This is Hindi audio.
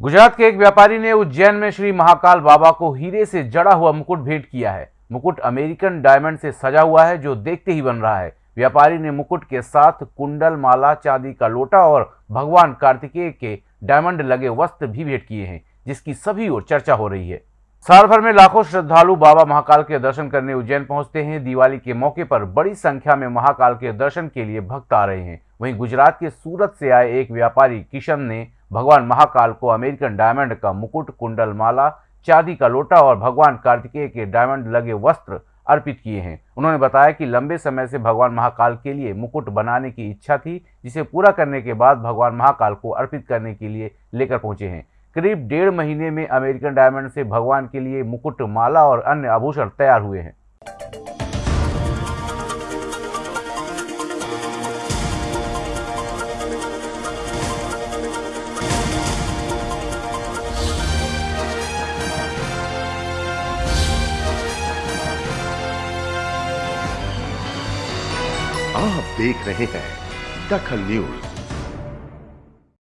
गुजरात के एक व्यापारी ने उज्जैन में श्री महाकाल बाबा को हीरे से जड़ा हुआ मुकुट भेंट किया है। मुकुट अमेरिकन डायमंड से सजा हुआ है, जो देखते ही बन रहा है। व्यापारी ने मुकुट के साथ कुंडल, माला, चांदी का लोटा और भगवान कार्तिकेय के डायमंड लगे वस्त्र भी भेंट किए हैं, जिसकी सभी ओर चर्चा हो रही है। साल भर में लाखों श्रद्धालु बाबा महाकाल के दर्शन करने उज्जैन पहुँचते हैं। दिवाली के मौके पर बड़ी संख्या में महाकाल के दर्शन के लिए भक्त आ रहे हैं। वहीं गुजरात के सूरत से आए एक व्यापारी किशन ने भगवान महाकाल को अमेरिकन डायमंड का मुकुट, कुंडल माला, चांदी का लोटा और भगवान कार्तिकेय के डायमंड लगे वस्त्र अर्पित किए हैं। उन्होंने बताया कि लंबे समय से भगवान महाकाल के लिए मुकुट बनाने की इच्छा थी, जिसे पूरा करने के बाद भगवान महाकाल को अर्पित करने के लिए लेकर पहुँचे हैं। करीब डेढ़ महीने में अमेरिकन डायमंड से भगवान के लिए मुकुट, माला और अन्य आभूषण तैयार हुए हैं। आप देख रहे हैं दखल न्यूज़।